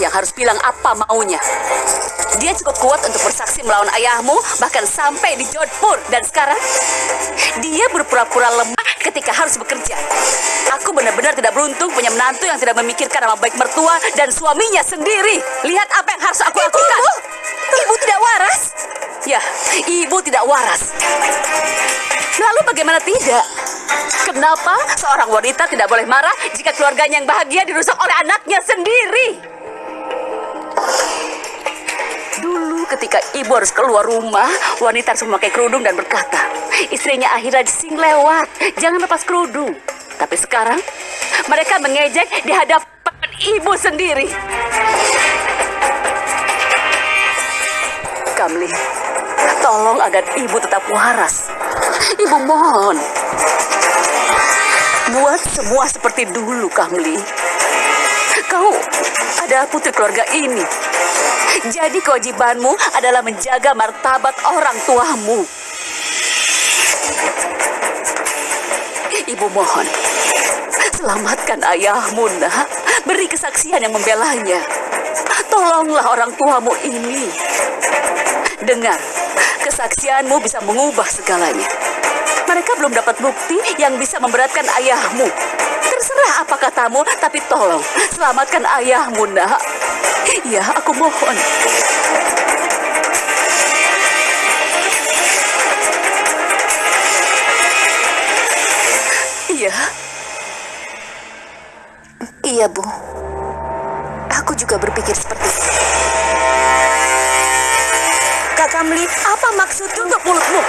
yang harus bilang apa maunya. Dia cukup kuat untuk bersaksi melawan ayahmu, bahkan sampai di Jodhpur. Dan sekarang, dia berpura-pura lemah ketika harus bekerja. Aku benar-benar tidak beruntung punya menantu yang tidak memikirkan nama baik mertua dan suaminya sendiri. Lihat apa yang harus aku lakukan. Ibu, ibu tidak waras. Ya, ibu tidak waras. Lalu bagaimana tidak? Kenapa seorang wanita tidak boleh marah jika keluarganya yang bahagia dirusak oleh anaknya sendiri? Ketika ibu harus keluar rumah, wanita harus memakai kerudung dan berkata, istrinya akhirnya sing lewat, jangan lepas kerudung. Tapi sekarang, mereka mengejek di hadapan ibu sendiri. Kamli, tolong agar ibu tetap waras. Ibu mohon. Buat semua seperti dulu, Kamli. Kau adalah putri keluarga ini. Jadi kewajibanmu adalah menjaga martabat orang tuamu. Ibu mohon, selamatkan ayahmu, nak. Beri kesaksian yang membelanya. Tolonglah orang tuamu ini. Dengar, kesaksianmu bisa mengubah segalanya. Mereka belum dapat bukti yang bisa memberatkan ayahmu. Terserah apa katamu, tapi tolong selamatkan ayahmu, nak. Ya, aku mohon. Iya. Iya, Bu. Aku juga berpikir seperti itu. Kak Kamli, apa maksud untuk mulutmu?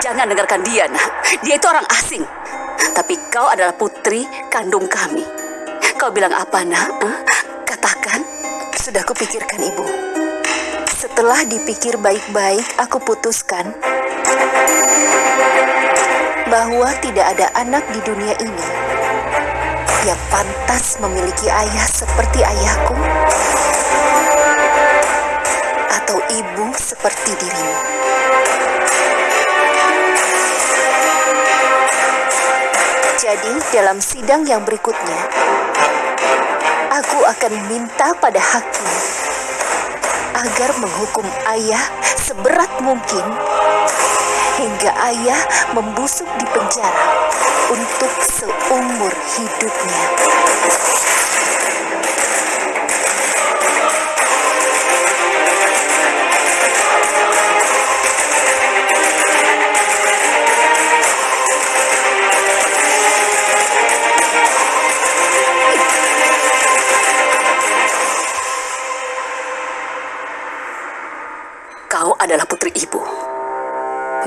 Jangan dengarkan dia, nak. Dia itu orang asing. Tapi kau adalah putri kandung kami. Kau bilang apa, nak? Hah? Katakan. Sudah kupikirkan, Ibu. Setelah dipikir baik-baik, aku putuskan bahwa tidak ada anak di dunia ini yang pantas memiliki ayah seperti ayahku atau ibu seperti dirimu. Jadi, dalam sidang yang berikutnya, aku akan minta pada hakim agar menghukum ayah seberat mungkin hingga ayah membusuk di penjara untuk seumur hidupnya.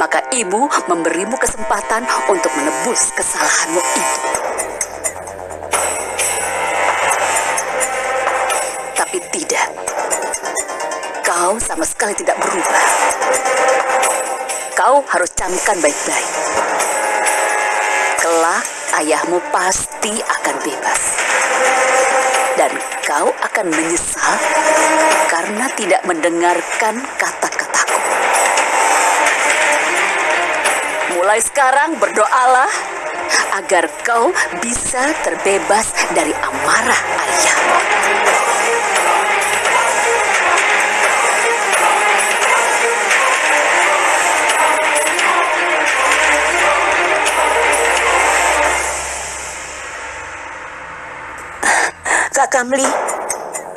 Maka ibu memberimu kesempatan untuk menebus kesalahanmu itu. Tapi tidak. Kau sama sekali tidak berubah. Kau harus camkan baik-baik. Kelak ayahmu pasti akan bebas. Dan kau akan menyesal karena tidak mendengarkan kata-kataku. Mulai sekarang berdoalah agar kau bisa terbebas dari amarah ayah. Kak Kamli,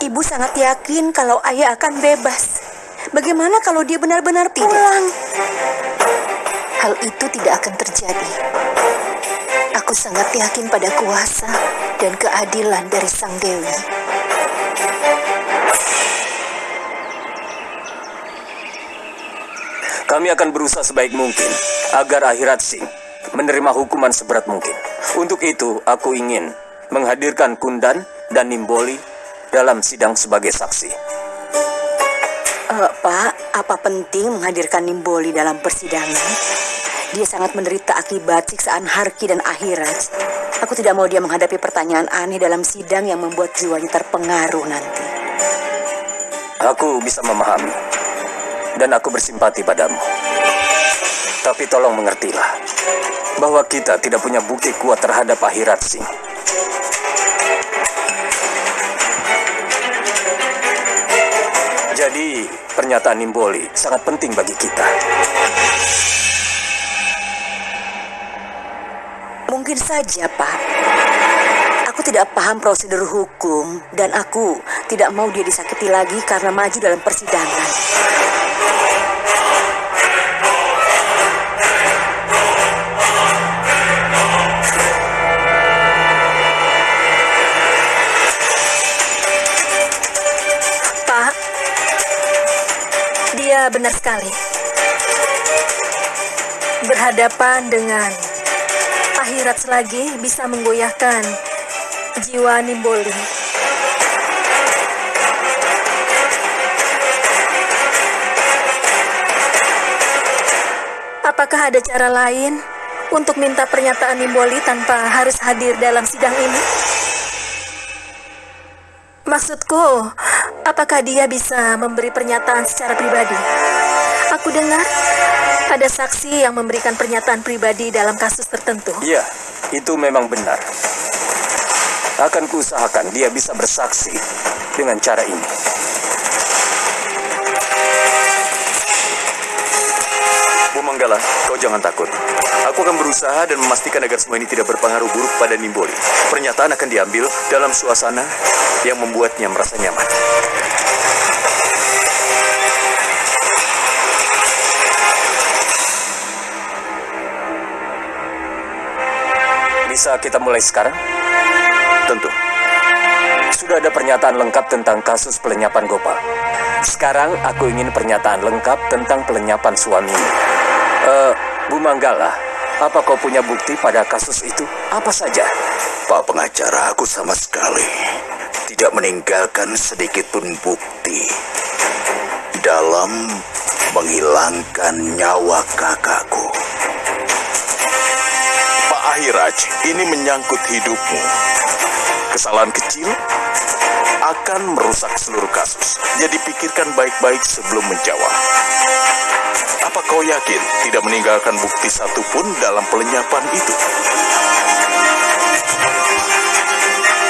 ibu sangat yakin kalau ayah akan bebas. Bagaimana kalau dia benar-benar pulang? Hal itu tidak akan terjadi. Aku sangat yakin pada kuasa dan keadilan dari Sang Dewi. Kami akan berusaha sebaik mungkin agar akhirat Singh menerima hukuman seberat mungkin. Untuk itu, aku ingin menghadirkan Kundan dan Nimboli dalam sidang sebagai saksi. Eh, Pak, apa penting menghadirkan Nimboli dalam persidangan? Dia sangat menderita akibat siksaan Harki dan Akhirat. Aku tidak mau dia menghadapi pertanyaan aneh dalam sidang yang membuat jiwanya terpengaruh nanti. Aku bisa memahami dan aku bersimpati padamu. Tapi tolong mengertilah bahwa kita tidak punya bukti kuat terhadap akhirat Singh. Jadi, pernyataan Nimboli sangat penting bagi kita. Mungkin saja, Pak. Aku tidak paham prosedur hukum dan aku tidak mau dia disakiti lagi karena maju dalam persidangan. Pak, dia benar sekali. Berhadapan dengan akhirat selagi bisa menggoyahkan jiwa Nimboli. Apakah ada cara lain untuk minta pernyataan Nimboli tanpa harus hadir dalam sidang ini? Maksudku, apakah dia bisa memberi pernyataan secara pribadi? Aku dengar ada saksi yang memberikan pernyataan pribadi dalam kasus tertentu. Iya, itu memang benar. Akan kuusahakan dia bisa bersaksi dengan cara ini. Bu Manggala, kau jangan takut. Aku akan berusaha dan memastikan agar semua ini tidak berpengaruh buruk pada Nimboli. Pernyataan akan diambil dalam suasana yang membuatnya merasa nyaman. Bisa kita mulai sekarang? Tentu. Sudah ada pernyataan lengkap tentang kasus pelenyapan Gopal. Sekarang aku ingin pernyataan lengkap tentang pelenyapan suamimu. Eh, Bu Manggala, apa kau punya bukti pada kasus itu? Apa saja? Pak pengacara, aku sama sekali tidak meninggalkan sedikit pun bukti dalam menghilangkan nyawa kakakku. Pak Ahiraj, ini menyangkut hidupmu. Kesalahan kecil akan merusak seluruh kasus. Jadi pikirkan baik-baik sebelum menjawab. Apa kau yakin tidak meninggalkan bukti satupun dalam pelenyapan itu?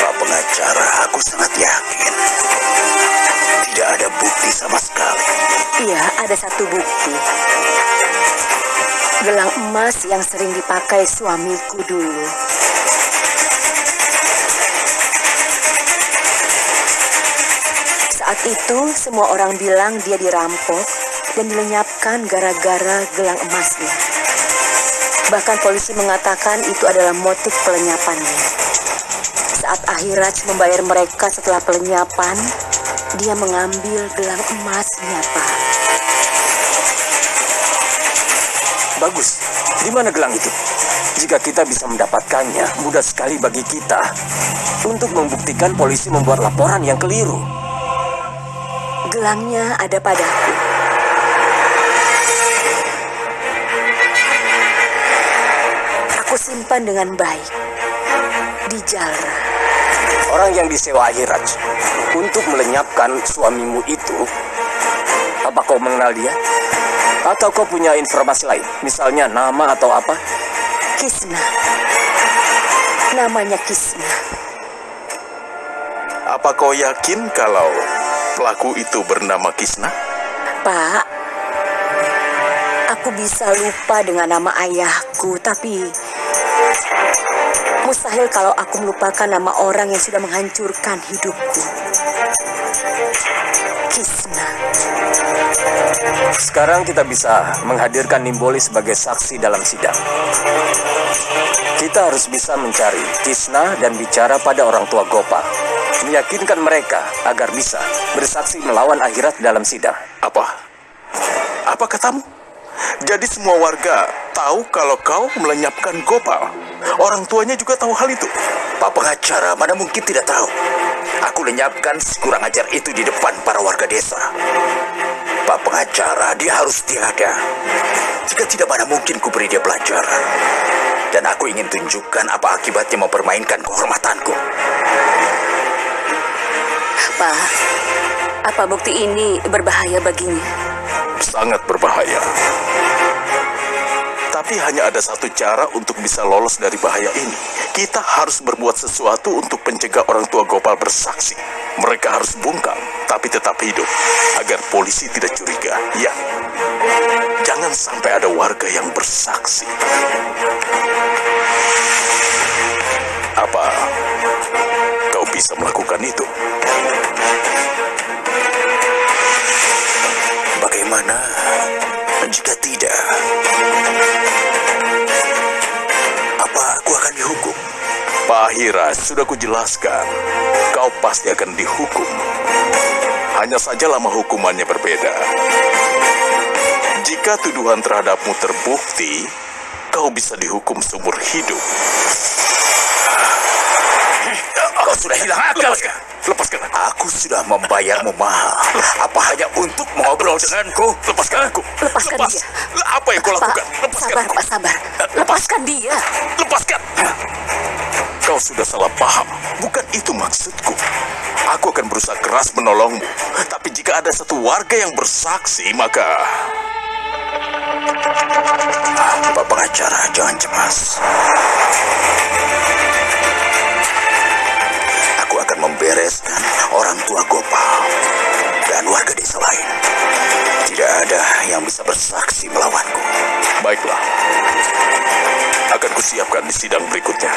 Pak pengacara, aku sangat yakin tidak ada bukti sama sekali. Iya, ada satu bukti. Gelang emas yang sering dipakai suamiku dulu. Saat itu, semua orang bilang dia dirampok dan dilenyapkan gara-gara gelang emasnya. Bahkan polisi mengatakan itu adalah motif pelenyapannya. Saat Ahiraj membayar mereka setelah pelenyapan, dia mengambil gelang emasnya, Pak. Bagus. Di mana gelang itu? Jika kita bisa mendapatkannya, mudah sekali bagi kita untuk membuktikan polisi membuat laporan yang keliru. Gelangnya ada padaku. Aku simpan dengan baik di Jalra. Orang yang disewa Ahiraj untuk melenyapkan suamimu itu, apa kau mengenal dia? Atau kau punya informasi lain? Misalnya nama atau apa? Kisna. Namanya Kisna. Apa kau yakin kalau pelaku itu bernama Kisna? Pak, aku bisa lupa dengan nama ayahku, tapi mustahil kalau aku melupakan nama orang yang sudah menghancurkan hidupku. Kisna. Sekarang kita bisa menghadirkan Nimboli sebagai saksi dalam sidang. Kita harus bisa mencari Kisna dan bicara pada orang tua Gopal. Meyakinkan mereka agar bisa bersaksi melawan akhirat dalam sidang. Apa? Apa katamu? Jadi semua warga tahu kalau kau melenyapkan Gopal. Orang tuanya juga tahu hal itu. Pak pengacara, mana mungkin tidak tahu. Aku lenyapkan si kurang ajar itu di depan para warga desa. Pak pengacara, dia harus tiada. Jika tidak, mana mungkin ku beri dia pelajaran. Dan aku ingin tunjukkan apa akibatnya mempermainkan kehormatanku. Pak, apa bukti ini berbahaya baginya? Sangat berbahaya. Tapi hanya ada satu cara untuk bisa lolos dari bahaya ini. Kita harus berbuat sesuatu untuk mencegah orang tua Gopal bersaksi. Mereka harus bungkam. tapi tetap hidup agar polisi tidak curiga. Ya, jangan sampai ada warga yang bersaksi. Apa kau bisa melakukan itu? Bagaimana jika tidak? Apa aku akan dihukum? Pak Hira, sudah kujelaskan. Kau pasti akan dihukum. Hanya saja lama hukumannya berbeda. Jika tuduhan terhadapmu terbukti, kau bisa dihukum seumur hidup. Kau sudah hilang akal. Lepaskan, lepaskan aku. Aku sudah membayarmu mahal. Apa hanya untuk mengobrol denganku? Lepaskan aku. Lepaskan Lepas. dia. Apa yang kau lakukan? Lepaskan sabar, aku. Pak, sabar. Lepaskan dia. Lepaskan. Kau sudah salah paham. Bukan itu maksudku. Aku akan berusaha keras menolongmu. Tapi jika ada satu warga yang bersaksi, maka... Pak pengacara, jangan cemas. Membereskan orang tua Gopal dan warga desa lain. Tidak ada yang bisa bersaksi melawanku. Baiklah. Akan kusiapkan di sidang berikutnya.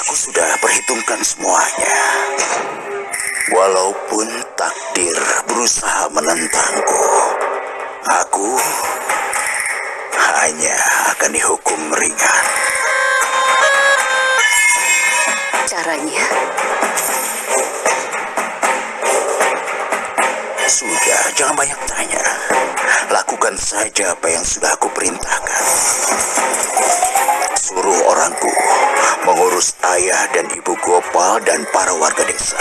Aku sudah perhitungkan semuanya. Walaupun takdir berusaha menentangku, aku hanya akan dihukum ringan. Caranya, jangan banyak tanya. Lakukan saja apa yang sudah aku perintahkan. Suruh orangku mengurus ayah dan ibu Gopal dan para warga desa.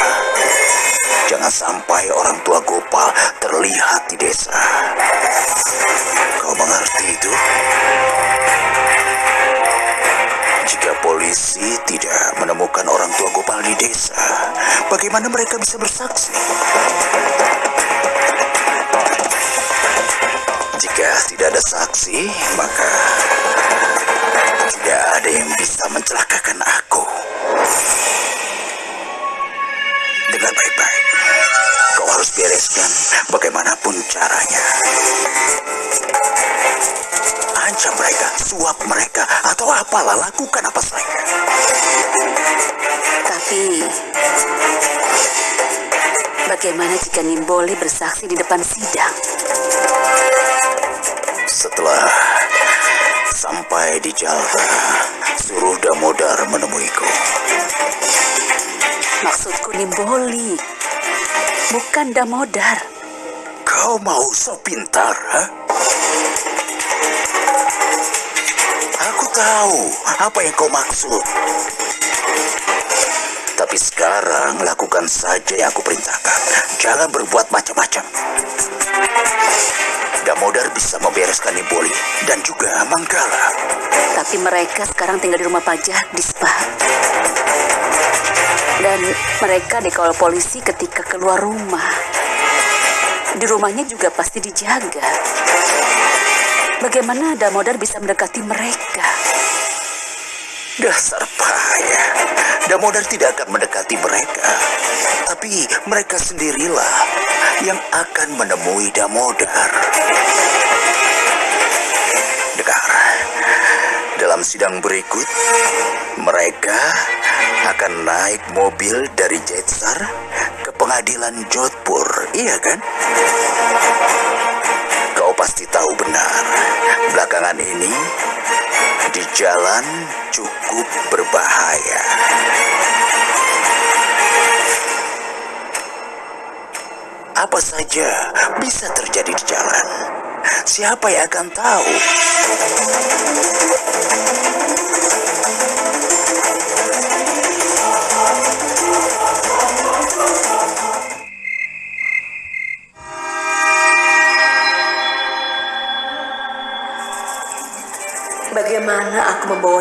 Jangan sampai orang tua Gopal terlihat di desa. Kau mengerti itu? Jika polisi tidak menemukan orang tua Gopal di desa, bagaimana mereka bisa bersaksi? Ada saksi, maka tidak ada yang bisa mencelakakan aku. Dengar baik-baik. Kau harus bereskan bagaimanapun caranya. Ancam mereka, suap mereka, atau apalah lakukan apa saja. tapi bagaimana jika Nimboli bersaksi di depan sidang? Sampai di Jalta, suruh Damodar menemuiku. Maksudku Nimboli, bukan Damodar. Kau mau so pintar, ha? Aku tahu apa yang kau maksud. Tapi sekarang lakukan saja yang aku perintahkan. Jangan berbuat macam-macam. Damodar bisa membereskan Nimboli dan juga Manggala. Tapi mereka sekarang tinggal di rumah pajak di Spa. Dan mereka dikawal polisi ketika keluar rumah. Di rumahnya juga pasti dijaga. Bagaimana Damodar bisa mendekati mereka? Dasar payah. Damodar tidak akan mendekati mereka. Tapi mereka sendirilah yang akan menemui Damodar. Dengar, dalam sidang berikut, mereka akan naik mobil dari Jetsar ke pengadilan Jodhpur, iya kan? Kau pasti tahu benar, belakangan ini di jalan cukup berbahaya. Apa saja bisa terjadi di jalan. Siapa yang akan tahu?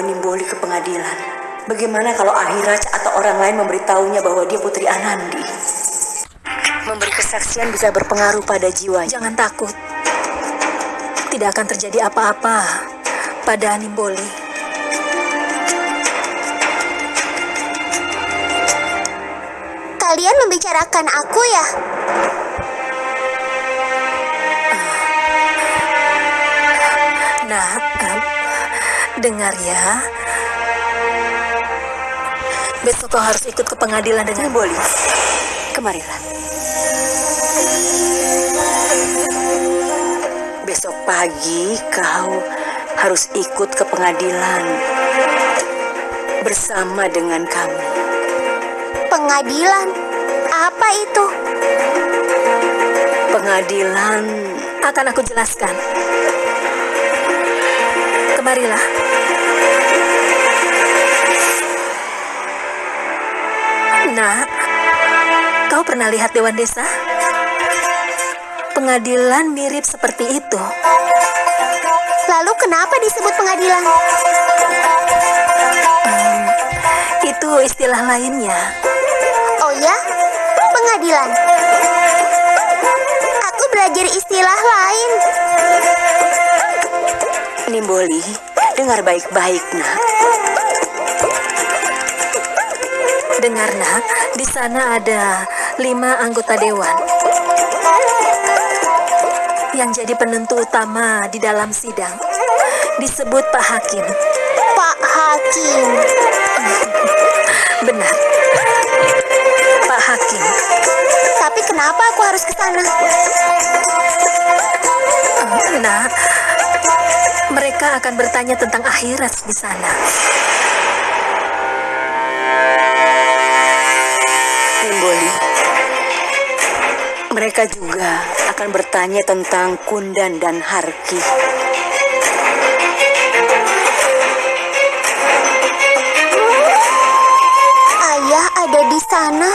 Nimboli ke pengadilan? Bagaimana kalau Ahiraj atau orang lain memberitahunya bahwa dia putri Anandi? Memberi kesaksian bisa berpengaruh pada jiwa. Jangan takut. Tidak akan terjadi apa-apa pada Nimboli. Kalian membicarakan aku ya? Dengar ya. Besok kau harus ikut ke pengadilan dengan Nimboli, kemarilah. Besok pagi kau harus ikut ke pengadilan bersama dengan kami. Pengadilan? Apa itu? Pengadilan akan aku jelaskan. Kemarilah. Nak, kau pernah lihat Dewan Desa? Pengadilan mirip seperti itu. Lalu kenapa disebut pengadilan? Itu istilah lainnya. Oh ya? Pengadilan. Aku belajar istilah lain. Nimboli, dengar baik-baik, nak. Dengar nak, di sana ada lima anggota dewan yang jadi penentu utama di dalam sidang. Disebut Pak Hakim. Pak Hakim. Benar. Pak Hakim. Tapi kenapa aku harus ke sana? Nah, mereka akan bertanya tentang akhirat di sana. Timboli. Mereka juga akan bertanya tentang Kundan dan Harki. Ayah ada di sana.